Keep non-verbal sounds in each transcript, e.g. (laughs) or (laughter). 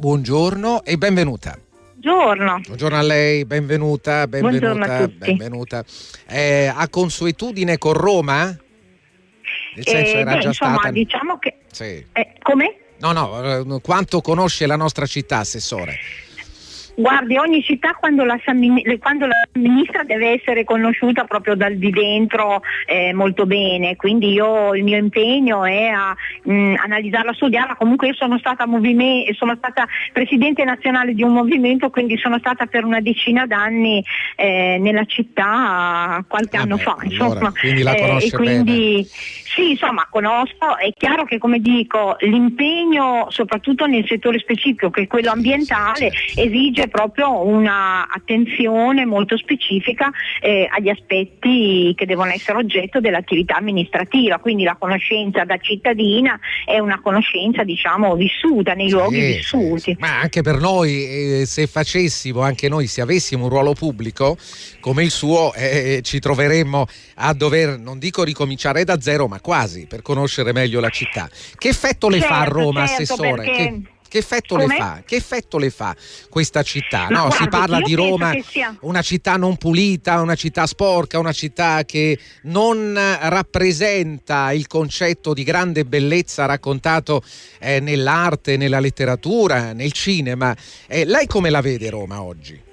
buongiorno e benvenuta. Buongiorno. Buongiorno a lei, benvenuta, benvenuta, a benvenuta. Eh, ha consuetudine con Roma? Nel senso Eh, era beh, già insomma, stata... diciamo che... Sì. eh, come? No, no, eh, quanto conosce la nostra città, Assessore? Guardi, ogni città quando la, quando la amministra deve essere conosciuta proprio dal di dentro eh, molto bene, quindi io il mio impegno è a mh, analizzarla, studiarla, comunque io sono stata, sono stata presidente nazionale di un movimento, quindi sono stata per una decina d'anni eh, nella città qualche Ah anno beh, fa. allora, Insomma, quindi la eh, conosce e quindi sì, insomma, conosco, è chiaro che come dico, l'impegno soprattutto nel settore specifico, che è quello ambientale, Certo. esige proprio una attenzione molto specifica eh, agli aspetti che devono essere oggetto dell'attività amministrativa, quindi la conoscenza da cittadina è una conoscenza diciamo vissuta nei luoghi Sì, vissuti. Ma anche per noi, eh, se facessimo, anche noi, se avessimo un ruolo pubblico come il suo, eh, ci troveremmo a dover, non dico ricominciare da zero, ma quasi, per conoscere meglio la città. Che effetto le fa a Certo, Roma, certo, Assessore? perché- Che, che effetto le fa? Che effetto le fa questa città? No, si guardi, parla di Roma, sia- una città non pulita, una città sporca, una città che non rappresenta il concetto di grande bellezza raccontato eh, nell'arte, nella letteratura, nel cinema. Eh, lei come la vede Roma oggi?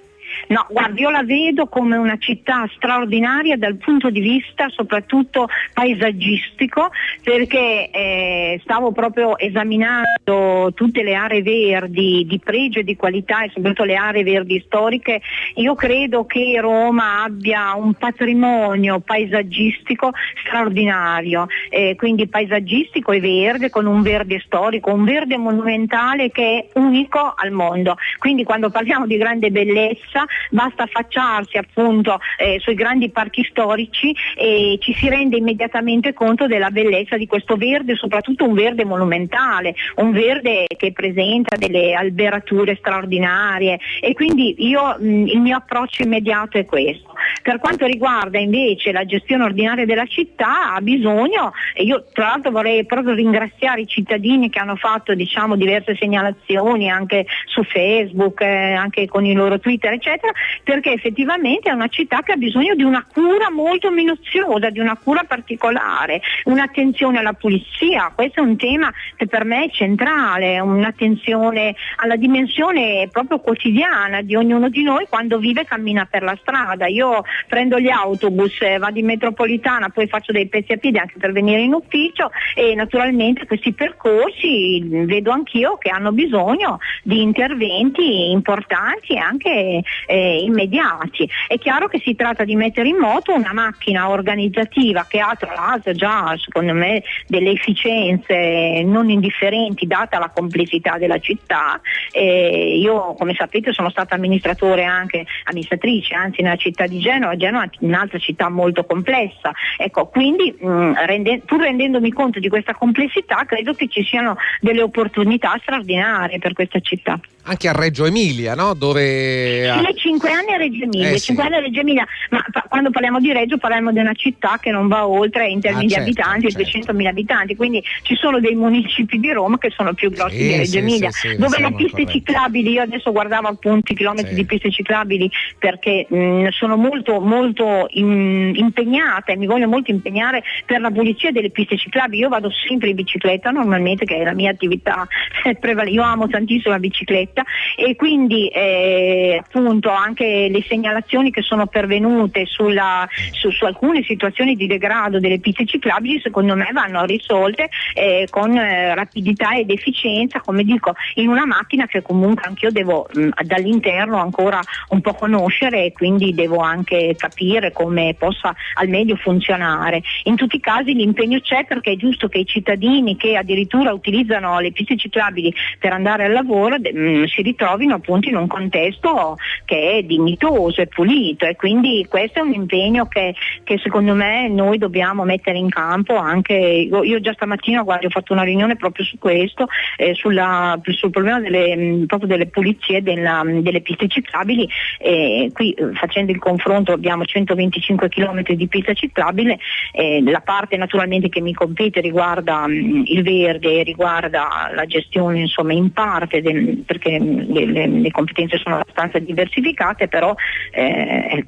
No, guardi, io la vedo come una città straordinaria dal punto di vista soprattutto paesaggistico, perché eh, stavo proprio esaminando tutte le aree verdi di pregio e di qualità e soprattutto le aree verdi storiche. Io credo che Roma abbia un patrimonio paesaggistico straordinario, eh, quindi paesaggistico e verde, con un verde storico, un verde monumentale che è unico al mondo. Quindi quando parliamo di grande bellezza basta affacciarsi appunto eh, sui grandi parchi storici e ci si rende immediatamente conto della bellezza di questo verde, soprattutto un verde monumentale, un verde che presenta delle alberature straordinarie e quindi io mh, il mio approccio immediato è questo. Per quanto riguarda invece la gestione ordinaria della città ha bisogno, e io tra l'altro vorrei proprio ringraziare i cittadini che hanno fatto diciamo, diverse segnalazioni anche su Facebook, eh, anche con i loro Twitter eccetera, perché effettivamente è una città che ha bisogno di una cura molto minuziosa, di una cura particolare, un'attenzione alla pulizia, questo è un tema che per me è centrale, un'attenzione alla dimensione proprio quotidiana di ognuno di noi quando vive e cammina per la strada. Io prendo gli autobus, eh, vado in metropolitana, poi faccio dei pezzi a piedi anche per venire in ufficio e naturalmente questi percorsi vedo anch'io che hanno bisogno di interventi importanti e anche eh, immediati. È chiaro che si tratta di mettere in moto una macchina organizzativa che ha tra l'altro già secondo me delle efficienze non indifferenti data la complessità della città. Eh, io come sapete sono stata amministratore anche amministratrice anzi nella città di Genova, Genova è un'altra città molto complessa. Ecco, quindi mh, rende- pur rendendomi conto di questa complessità credo che ci siano delle opportunità straordinarie per questa città. Anche a Reggio Emilia, no? Dove... Sì, cinque anni a Reggio Emilia, Eh, sì. anni a Reggio Emilia, ma pa- quando parliamo di Reggio parliamo di una città che non va oltre in termini Ah, di certo, abitanti, certo. 200.000 abitanti, quindi ci sono dei municipi di Roma che sono più grossi Sì, di Reggio sì, Emilia, dove le piste corretti. ciclabili, io adesso guardavo appunto i chilometri di piste ciclabili perché mh, sono molto, molto in- impegnata e mi voglio molto impegnare per la pulizia delle piste ciclabili, io vado sempre in bicicletta normalmente che è la mia attività (laughs) prevale- io amo tantissimo la bicicletta e quindi eh, appunto anche le segnalazioni che sono pervenute sulla- su, su alcune situazioni di degrado delle piste ciclabili secondo me vanno risolte eh, con eh, rapidità ed efficienza, come dico, in una macchina che comunque anch'io devo mh, dall'interno ancora un po' conoscere e quindi devo anche capire come possa al meglio funzionare. In tutti i casi l'impegno c'è perché è giusto che i cittadini che addirittura utilizzano le piste ciclabili per andare al lavoro mh, si ritrovino appunto in un contesto che è dignitoso e pulito e quindi questo è un impegno che, che secondo me noi dobbiamo mettere in campo anche, io, io già stamattina guardi, ho fatto una riunione proprio su questo, eh, sulla- sul problema delle, mh, proprio delle pulizie della- delle piste ciclabili e qui eh, facendo il confronto confronto abbiamo 125 km di pista ciclabile, eh, la parte naturalmente che mi compete riguarda mh, mm, il verde, riguarda la gestione insomma in parte del, perché le, le, le, competenze sono abbastanza diversificate, però eh,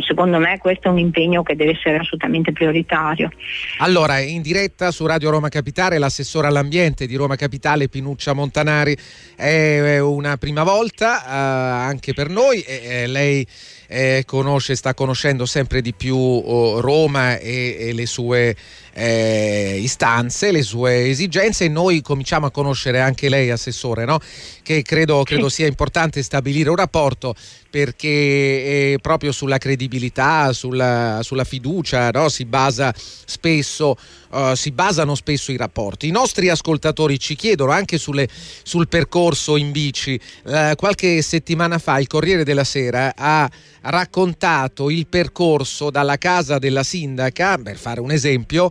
secondo me questo è un impegno che deve essere assolutamente prioritario. Allora, in diretta su Radio Roma Capitale l'assessore all'ambiente di Roma Capitale Pinuccia Montanari è una prima volta eh, anche per noi. Lei eh, conosce, sta conoscendo sempre di più oh, Roma e, e, le sue eh, istanze, le sue esigenze e noi cominciamo a conoscere anche lei, Assessore, no? che credo, credo sia importante stabilire un rapporto perché proprio sulla credibilità, sulla, sulla fiducia no? si, basa spesso, uh, si basano spesso i rapporti. I nostri ascoltatori ci chiedono anche sulle, sul percorso in bici. Uh, qualche settimana fa il Corriere della Sera ha raccontato il percorso dalla casa della sindaca, per fare un esempio,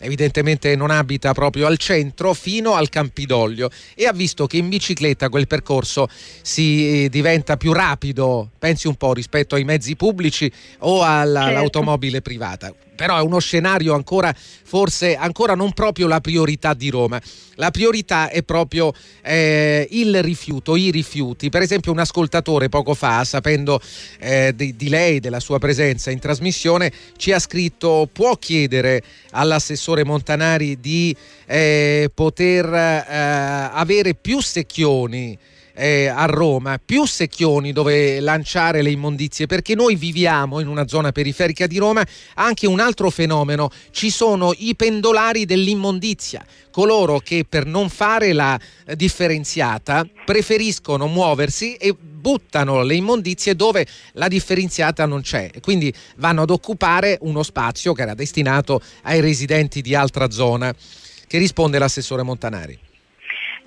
evidentemente non abita proprio al centro, fino al Campidoglio e ha visto che in bicicletta quel percorso si eh, diventa più rapido, pensi un po' rispetto ai mezzi pubblici o certo. all'automobile privata però è uno scenario ancora forse ancora non proprio la priorità di Roma. La priorità è proprio eh, il rifiuto, i rifiuti. Per esempio un ascoltatore poco fa, sapendo eh, di, di, lei, della sua presenza in trasmissione, ci ha scritto può chiedere all'assessore Montanari di eh, poter eh, avere più secchioni eh, a Roma, più secchioni dove lanciare le immondizie, perché noi viviamo in una zona periferica di Roma anche un altro fenomeno, ci sono i pendolari dell'immondizia, coloro che per non fare la differenziata preferiscono muoversi e buttano le immondizie dove la differenziata non c'è, quindi vanno ad occupare uno spazio che era destinato ai residenti di altra zona. Che risponde l'assessore Montanari?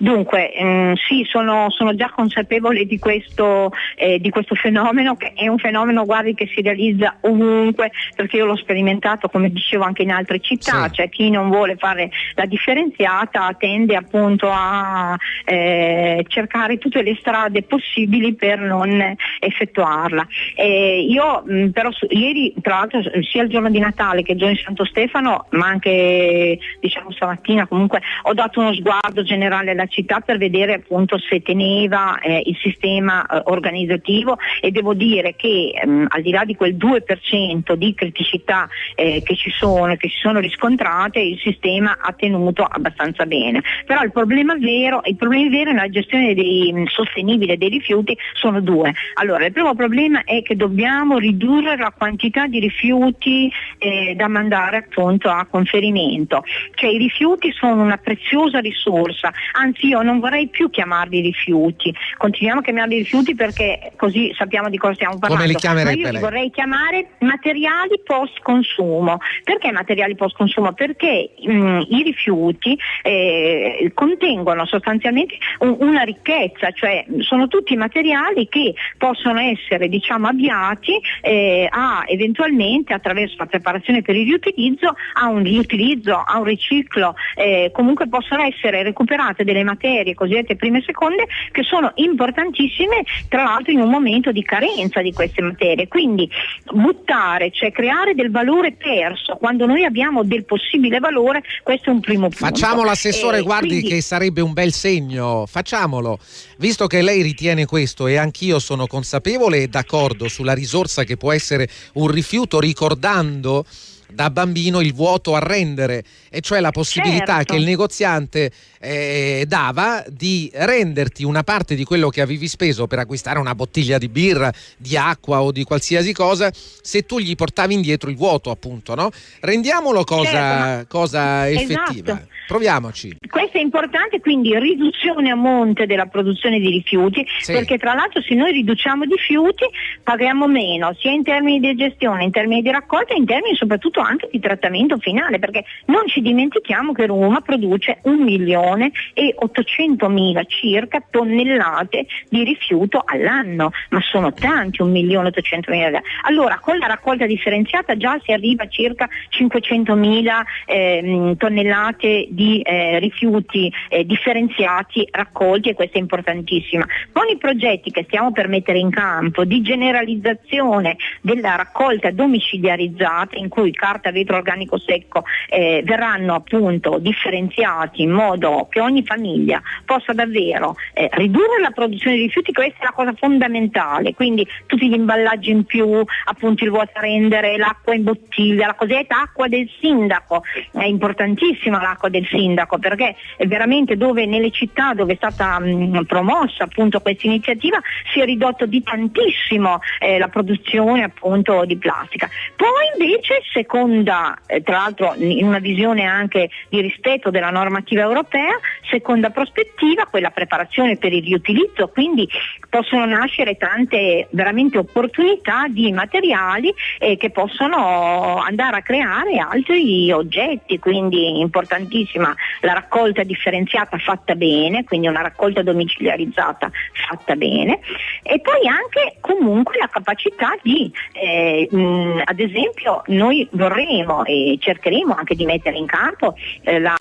Dunque, ehm, sì, sono, sono, già consapevole di questo, eh, di questo, fenomeno, che è un fenomeno guardi, che si realizza ovunque, perché io l'ho sperimentato, come dicevo, anche in altre città, sì. cioè chi non vuole fare la differenziata tende appunto a eh, cercare tutte le strade possibili per non effettuarla. Eh, io mh, però su, ieri, tra l'altro, sia il giorno di Natale che il giorno di Santo Stefano, ma anche diciamo stamattina comunque ho dato uno sguardo generale alla città per vedere appunto se teneva eh, il sistema eh, organizzativo e devo dire che ehm, al di là di quel 2% di criticità eh, che ci sono, che si sono riscontrate, il sistema ha tenuto abbastanza bene. Però il problema vero, il problema vero nella gestione dei, mm, sostenibile dei rifiuti sono due. Allora, il primo problema è che dobbiamo ridurre la quantità di rifiuti eh, da mandare appunto a conferimento. Cioè i rifiuti sono una preziosa risorsa, anzi io non vorrei più chiamarli rifiuti, continuiamo a chiamarli rifiuti perché così sappiamo di cosa stiamo parlando. Come li chiamerebbe Ma io li vorrei chiamare materiali post consumo. Perché materiali post consumo? Perché mh, mm, i rifiuti eh, contengono sostanzialmente un, una ricchezza, cioè sono tutti materiali che possono essere diciamo, avviati eh, a eventualmente attraverso la preparazione per il riutilizzo a un riutilizzo, a un riciclo, eh, comunque possono essere recuperate delle materie cosiddette prime e seconde che sono importantissime tra l'altro in un momento di carenza di queste materie. Quindi buttare, cioè creare del valore perso quando noi abbiamo del possibile valore, questo è un primo punto. Facciamo l'assessore, eh, guardi quindi... che sarebbe un bel segno, facciamolo. Visto che lei ritiene questo e anch'io sono consapevole e d'accordo sulla risorsa che può essere un rifiuto, ricordando da bambino il vuoto a rendere, e cioè la possibilità certo. che il negoziante eh, dava di renderti una parte di quello che avevi speso per acquistare una bottiglia di birra, di acqua o di qualsiasi cosa, se tu gli portavi indietro il vuoto, appunto, no? Rendiamolo cosa, certo, cosa effettiva. Esatto. Proviamoci. Questo è importante, quindi riduzione a monte della produzione di rifiuti, sì. perché tra l'altro se noi riduciamo i rifiuti paghiamo meno, sia in termini di gestione, in termini di raccolta, in termini soprattutto anche di trattamento finale, perché non ci dimentichiamo che Roma produce un milione e 800 mila circa tonnellate di rifiuto all'anno, ma sono tanti, un milione e 800 mila. Allora con la raccolta differenziata già si arriva a circa 500 mila eh, tonnellate di eh, rifiuti eh, differenziati raccolti e questo è importantissimo. Con i progetti che stiamo per mettere in campo di generalizzazione della raccolta domiciliarizzata in cui carta, vetro organico secco eh, verranno appunto differenziati in modo che ogni famiglia possa davvero eh, ridurre la produzione di rifiuti, questa è la cosa fondamentale, quindi tutti gli imballaggi in più, appunto il vuotarendere, l'acqua in bottiglia, la cosiddetta acqua del sindaco, è importantissima l'acqua del sindaco perché veramente dove nelle città dove è stata mh, promossa appunto questa iniziativa si è ridotto di tantissimo eh, la produzione appunto di plastica. Poi invece seconda, eh, tra l'altro in una visione anche di rispetto della normativa europea, seconda prospettiva, quella preparazione per il riutilizzo, quindi possono nascere tante veramente opportunità di materiali eh, che possono andare a creare altri oggetti, quindi importantissima la raccolta differenziata fatta bene, quindi una raccolta domiciliarizzata fatta bene. E poi anche comunque la capacità di, eh, mh, ad esempio noi vorremmo e cercheremo anche di mettere in campo eh, la,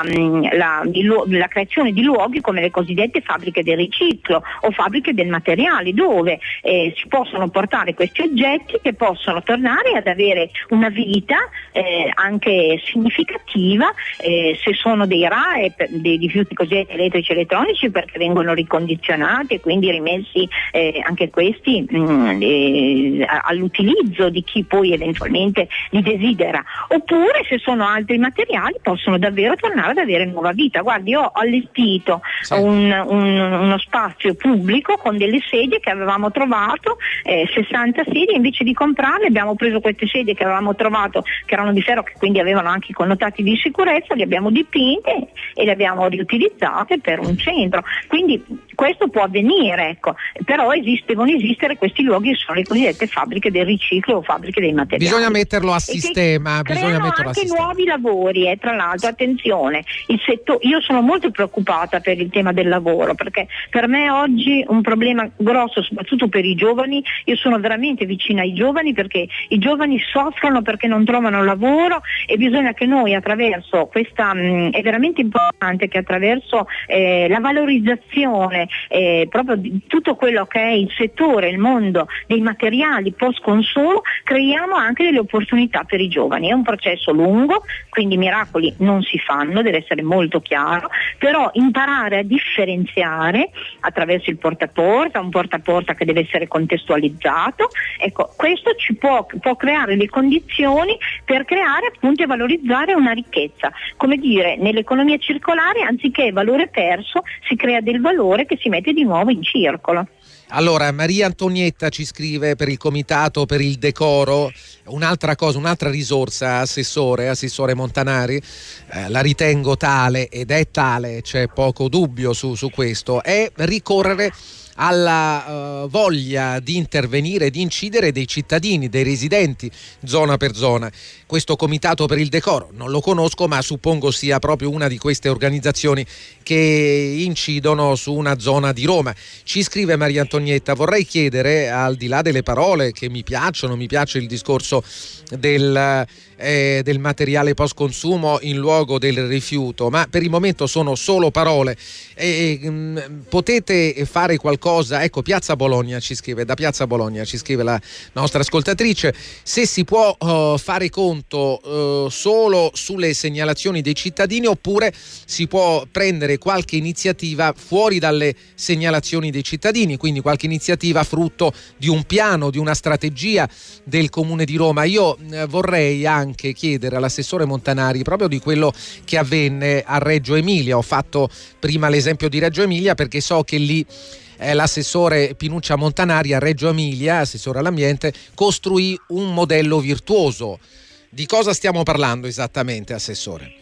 la, la, creazione di luoghi come le cosiddette fabbriche del riciclo o fabbriche del materiale dove eh, si possono portare questi oggetti che possono tornare ad avere una vita eh, anche significativa eh, se sono dei RAE, dei rifiuti cosiddetti elettrici e elettronici perché vengono ricondizionati e quindi rimessi eh, anche questi mh, mm, eh, all'utilizzo di chi poi eventualmente li desidera. Oppure se sono altri materiali possono davvero tornare ad avere nuova vita. Guardi, ho allestito sì. un, un, uno spazio pubblico con delle sedie che avevamo trovato, eh, 60 sedie, invece di comprarle abbiamo preso queste sedie che avevamo trovato, che erano di ferro, che quindi avevano anche i connotati di sicurezza, le abbiamo dipinte e le abbiamo riutilizzate per un centro. Quindi questo può avvenire, ecco. però esiste, devono esistere questi luoghi che sono le cosiddette fabbriche del riciclo o fabbriche dei materiali. Bisogna metterlo a sistema. Bisogna metterlo anche a sistema. nuovi lavori, eh, tra l'altro, attenzione, setto- io sono molto preoccupata per il tema del lavoro perché per me oggi un problema grosso, soprattutto per i giovani, io sono veramente vicina ai giovani perché i giovani soffrono perché non trovano lavoro e bisogna che noi attraverso questa, mh, mm, è veramente importante che attraverso eh, la valorizzazione eh, proprio di tutto quello che è il settore, il mondo dei materiali post consumo, creiamo anche delle opportunità per i giovani. È un processo lungo, quindi miracoli non si fanno, deve essere molto chiaro, però imparare a differenziare attraverso il porta a porta, un porta a porta che deve essere contestualizzato, ecco, questo ci può, può creare le condizioni per creare appunto e valorizzare una ricchezza. Come dire, nell'economia circolare anziché valore perso si crea del valore che si mette di nuovo in circolo. Allora, Maria Antonietta ci scrive per il comitato per il decoro. Un'altra cosa, un'altra risorsa, assessore, assessore Montanari, eh, la ritengo tale ed è tale, c'è poco dubbio su, su questo, è ricorrere alla uh, voglia di intervenire, di incidere dei cittadini, dei residenti zona per zona. Questo comitato per il decoro non lo conosco, ma suppongo sia proprio una di queste organizzazioni che incidono su una zona di Roma. Ci scrive Maria Antonietta, vorrei chiedere, al di là delle parole che mi piacciono, mi piace il discorso del eh, del materiale post consumo in luogo del rifiuto, ma per il momento sono solo parole. E, mh, mm, potete fare qualcosa? Ecco, Piazza Bologna ci scrive, da Piazza Bologna ci scrive la nostra ascoltatrice, se si può uh, fare conto uh, solo sulle segnalazioni dei cittadini oppure si può prendere qualche iniziativa fuori dalle segnalazioni dei cittadini, quindi qualche iniziativa frutto di un piano, di una strategia del Comune di Roma. Io uh, vorrei anche chiedere all'assessore Montanari proprio di quello che avvenne a Reggio Emilia. Ho fatto prima l'esempio di Reggio Emilia perché so che lì l'assessore Pinuccia Montanari a Reggio Emilia, assessore all'ambiente, costruì un modello virtuoso. Di cosa stiamo parlando esattamente, assessore?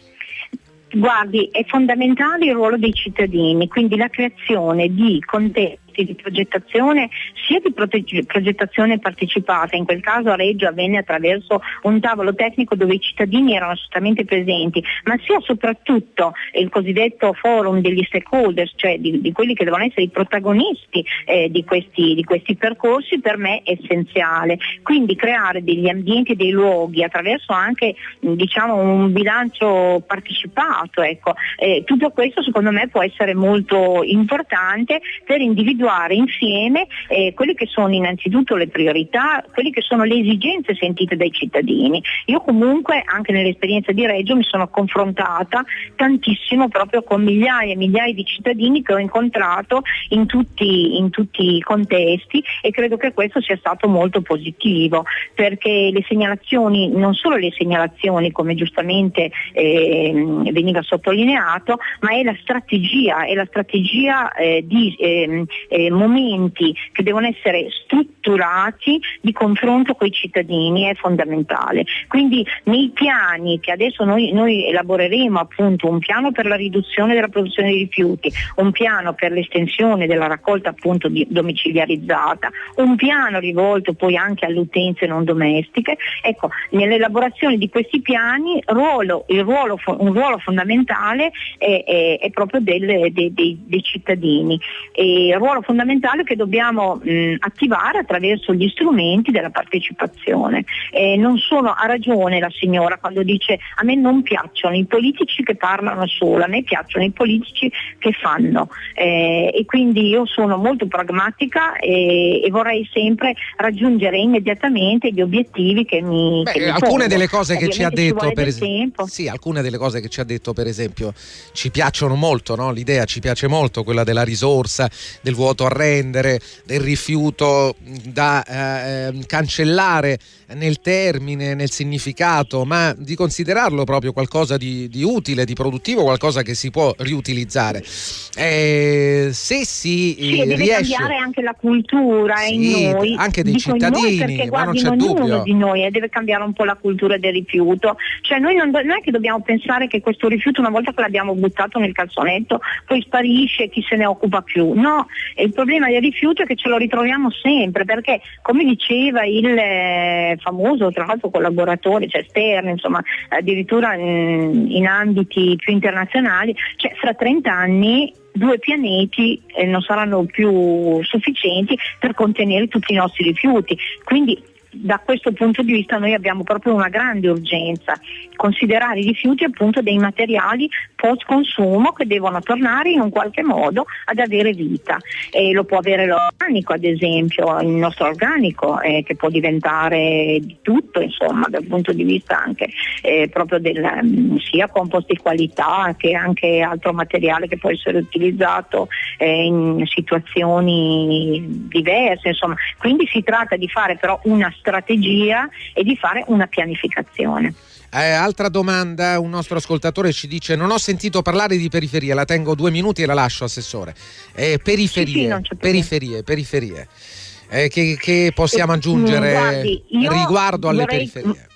Guardi, è fondamentale il ruolo dei cittadini, quindi la creazione di contesti di progettazione sia di progettazione partecipata, in quel caso a Reggio avvenne attraverso un tavolo tecnico dove i cittadini erano assolutamente presenti, ma sia soprattutto il cosiddetto forum degli stakeholders, cioè di, di quelli che devono essere i protagonisti eh, di, questi, di, questi, percorsi, per me è essenziale. Quindi creare degli ambienti e dei luoghi attraverso anche diciamo, un bilancio partecipato, ecco. eh, tutto questo secondo me può essere molto importante per individuare insieme eh, quelle che sono innanzitutto le priorità, quelle che sono le esigenze sentite dai cittadini. Io comunque anche nell'esperienza di Reggio mi sono confrontata tantissimo proprio con migliaia e migliaia di cittadini che ho incontrato in tutti, in tutti i contesti e credo che questo sia stato molto positivo perché le segnalazioni, non solo le segnalazioni come giustamente eh, veniva sottolineato, ma è la strategia, è la strategia eh, di eh, eh, momenti che devono essere strutturati di confronto con i cittadini, è fondamentale. Quindi nei piani che adesso noi, noi elaboreremo appunto un piano per la riduzione della produzione di rifiuti, un piano per l'estensione della raccolta appunto domiciliarizzata, un piano rivolto poi anche alle utenze non domestiche, ecco, nell'elaborazione di questi piani ruolo, ruolo, un ruolo fondamentale è, è, è proprio del, dei, dei, dei, cittadini, e ruolo fondamentale che dobbiamo mh, attivare attraverso gli strumenti della partecipazione. Eh, non sono, ha ragione la signora quando dice a me non piacciono i politici che parlano solo, a me piacciono i politici che fanno eh, e quindi io sono molto pragmatica e, e, vorrei sempre raggiungere immediatamente gli obiettivi che mi... Beh, che mi alcune delle cose che ci ha detto per esempio... Sì, alcune delle cose che ci ha detto per esempio ci piacciono molto, no? l'idea ci piace molto, quella della risorsa, del vuoto a rendere, del rifiuto da eh, cancellare nel termine, nel significato, ma di considerarlo proprio qualcosa di, di utile, di produttivo, qualcosa che si può riutilizzare. Eh, se si sì, deve riesce... cambiare anche la cultura sì, in noi, anche dei cittadini, perché, guardi, non c'è dubbio. di noi eh, deve cambiare un po' la cultura del rifiuto. Cioè noi non, non è che dobbiamo pensare che questo rifiuto una volta che l'abbiamo buttato nel calzonetto poi sparisce e chi se ne occupa più. No, il problema del rifiuto è che ce lo ritroviamo sempre perché come diceva il eh, famoso tra l'altro collaboratore, cioè Stern, insomma addirittura in, in ambiti più internazionali, cioè fra 30 anni due pianeti eh, non saranno più sufficienti per contenere tutti i nostri rifiuti. Quindi da questo punto di vista noi abbiamo proprio una grande urgenza, considerare i rifiuti appunto dei materiali post consumo che devono tornare in un qualche modo ad avere vita. E lo può avere l'organico ad esempio, il nostro organico eh, che può diventare di tutto insomma dal punto di vista anche eh, proprio del um, sia compost di qualità che anche altro materiale che può essere utilizzato eh, in situazioni diverse insomma. Quindi si tratta di fare però una strategia e di fare una pianificazione. Eh, altra domanda, un nostro ascoltatore ci dice non ho sentito parlare di periferie, la tengo due minuti e la lascio Assessore. Eh, periferie, sì, sì, periferie, periferie. Eh, che, che, possiamo eh, aggiungere Guardi, riguardo alle vorrei... periferie?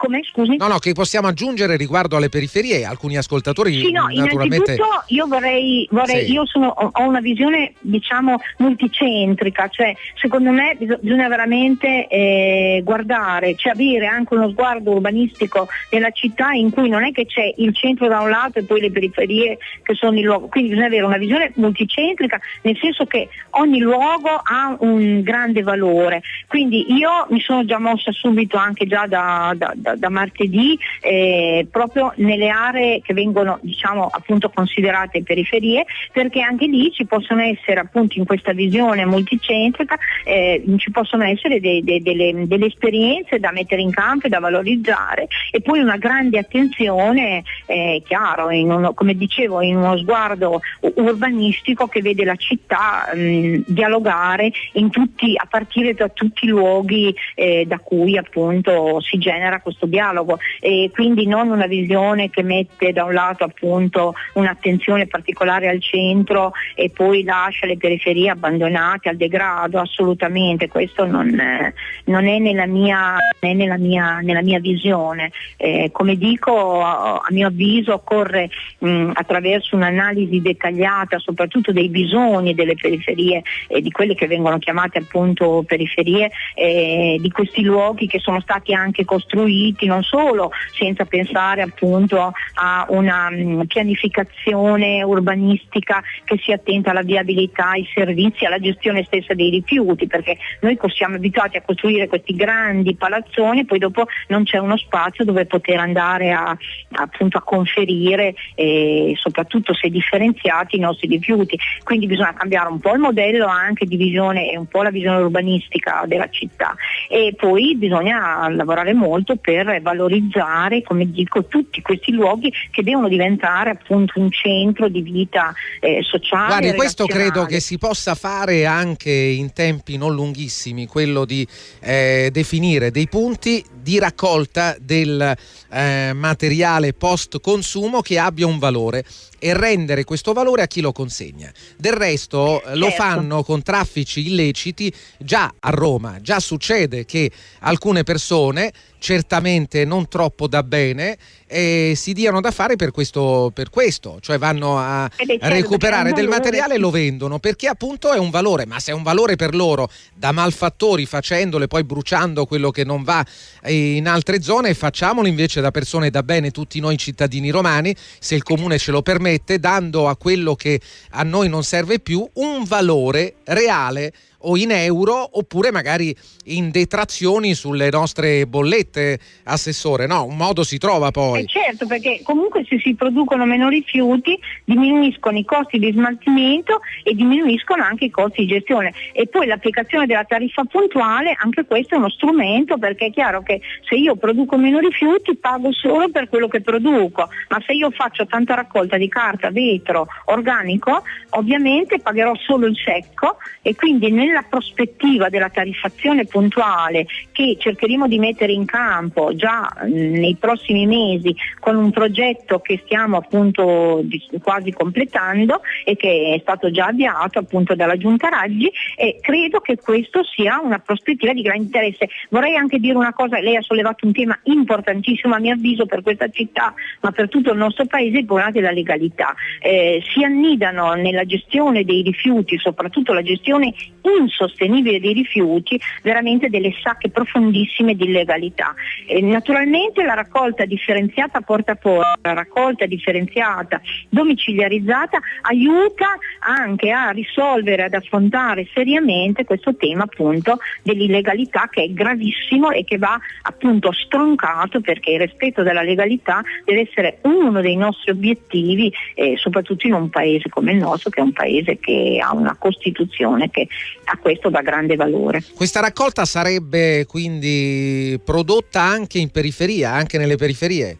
Come scusi? No, no, che possiamo aggiungere riguardo alle periferie? Alcuni ascoltatori sì, no, naturalmente... io vorrei, vorrei sì. io sono, ho una visione diciamo multicentrica, cioè secondo me bisogna veramente eh, guardare, cioè avere anche uno sguardo urbanistico nella città in cui non è che c'è il centro da un lato e poi le periferie che sono il luogo, quindi bisogna avere una visione multicentrica nel senso che ogni luogo ha un grande valore, quindi io mi sono già mossa subito anche già da, da, da da, martedì eh, proprio nelle aree che vengono diciamo, appunto considerate periferie perché anche lì ci possono essere appunto in questa visione multicentrica eh, ci possono essere de, de, delle, delle, esperienze da mettere in campo e da valorizzare e poi una grande attenzione eh, chiaro uno, come dicevo in uno sguardo urbanistico che vede la città mh, dialogare tutti, a partire da tutti i luoghi eh, da cui appunto si genera questo questo dialogo e quindi non una visione che mette da un lato appunto un'attenzione particolare al centro e poi lascia le periferie abbandonate al degrado, assolutamente, questo non, eh, non è, nella mia, è nella, mia, nella mia, visione. Eh, come dico, a mio avviso occorre mh, attraverso un'analisi dettagliata soprattutto dei bisogni delle periferie e di quelle che vengono chiamate appunto periferie, eh, di questi luoghi che sono stati anche costruiti non solo senza pensare appunto a una mh, pianificazione urbanistica che sia attenta alla viabilità, ai servizi, alla gestione stessa dei rifiuti, perché noi siamo abituati a costruire questi grandi palazzoni e poi dopo non c'è uno spazio dove poter andare a, appunto, a conferire e soprattutto se differenziati i nostri rifiuti. Quindi bisogna cambiare un po' il modello anche di visione e un po' la visione urbanistica della città e poi bisogna lavorare molto per valorizzare, come dico, tutti questi luoghi che devono diventare appunto un centro di vita eh, sociale. Guardi, questo credo che si possa fare anche in tempi non lunghissimi, quello di eh, definire dei punti di raccolta del eh, materiale post consumo che abbia un valore e rendere questo valore a chi lo consegna. Del resto certo. lo fanno con traffici illeciti già a Roma, già succede che alcune persone certamente non troppo da bene eh, si diano da fare per questo, per questo. cioè vanno a certo, recuperare del materiale e lo vendono perché appunto è un valore, ma se è un valore per loro da malfattori facendole poi bruciando quello che non va in altre zone, facciamolo invece da persone da bene, tutti noi cittadini romani, se il comune ce lo permette, dando a quello che a noi non serve più un valore reale o in euro oppure magari in detrazioni sulle nostre bollette, Assessore. No, un modo si trova poi. Eh certo, perché comunque se si producono meno rifiuti diminuiscono i costi di smaltimento e diminuiscono anche i costi di gestione. E poi l'applicazione della tariffa puntuale, anche questo è uno strumento perché è chiaro che se io produco meno rifiuti pago solo per quello che produco, ma se io faccio tanta raccolta di carta, vetro, organico, ovviamente pagherò solo il secco e quindi nel nella prospettiva della tariffazione puntuale che cercheremo di mettere in campo già nei prossimi mesi con un progetto che stiamo appunto quasi completando e che è stato già avviato appunto dalla Giunta Raggi e credo che questo sia una prospettiva di grande interesse. Vorrei anche dire una cosa, lei ha sollevato un tema importantissimo a mio avviso per questa città ma per tutto il nostro paese, il problema della legalità. Eh, si annidano nella gestione dei rifiuti, soprattutto la gestione insostenibile dei rifiuti, veramente delle sacche profondissime di illegalità. E naturalmente la raccolta differenziata porta a porta, la raccolta differenziata domiciliarizzata aiuta anche a risolvere, ad affrontare seriamente questo tema appunto dell'illegalità che è gravissimo e che va appunto stroncato perché il rispetto della legalità deve essere uno dei nostri obiettivi, eh, soprattutto in un paese come il nostro che è un paese che ha una Costituzione che a questo dà grande valore. Questa raccolta sarebbe quindi prodotta anche in periferia, anche nelle periferie?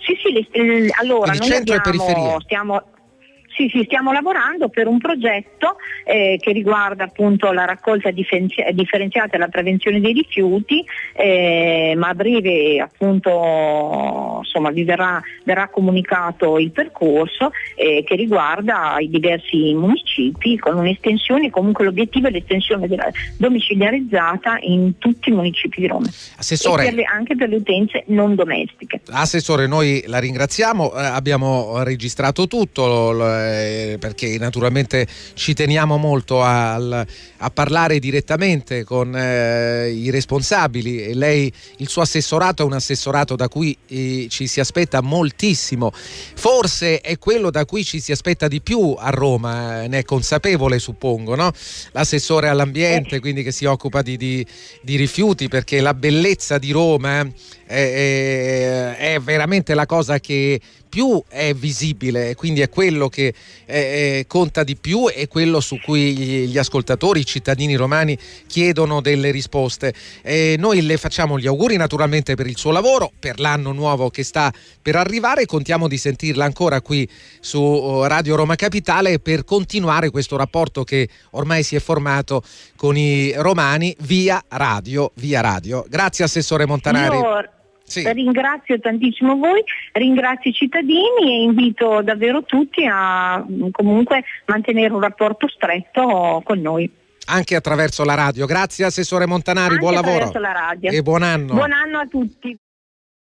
Sì, sì, le, allora quindi noi abbiamo, stiamo, sì, sì, stiamo lavorando per un progetto eh, che riguarda appunto la raccolta differenzi- differenziata e la prevenzione dei rifiuti, eh, ma a breve appunto insomma, vi verrà, verrà comunicato il percorso eh, che riguarda i diversi municipi con un'estensione, comunque l'obiettivo è l'estensione della domiciliarizzata in tutti i municipi di Roma. Assessore, per le, anche per le utenze non domestiche. Assessore, noi la ringraziamo, eh, abbiamo registrato tutto. Lo, eh, perché naturalmente ci teniamo molto a, a parlare direttamente con eh, i responsabili e lei, il suo assessorato è un assessorato da cui eh, ci si aspetta moltissimo, forse è quello da cui ci si aspetta di più a Roma, eh, ne è consapevole suppongo, no? l'assessore all'ambiente, quindi che si occupa di, di, di rifiuti perché la bellezza di Roma è, è, è veramente la cosa che più è visibile, quindi è quello che eh, conta di più e quello su cui gli, gli, ascoltatori, i cittadini romani chiedono delle risposte. Eh, noi le facciamo gli auguri naturalmente per il suo lavoro, per l'anno nuovo che sta per arrivare, contiamo di sentirla ancora qui su oh, Radio Roma Capitale per continuare questo rapporto che ormai si è formato con i romani via radio. Via radio. Grazie Assessore Montanari. Io Sì. Ringrazio tantissimo voi, ringrazio i cittadini e invito davvero tutti a comunque mantenere un rapporto stretto con noi anche attraverso la radio. Grazie Assessore Montanari, anche buon lavoro e buon anno. Buon anno a tutti.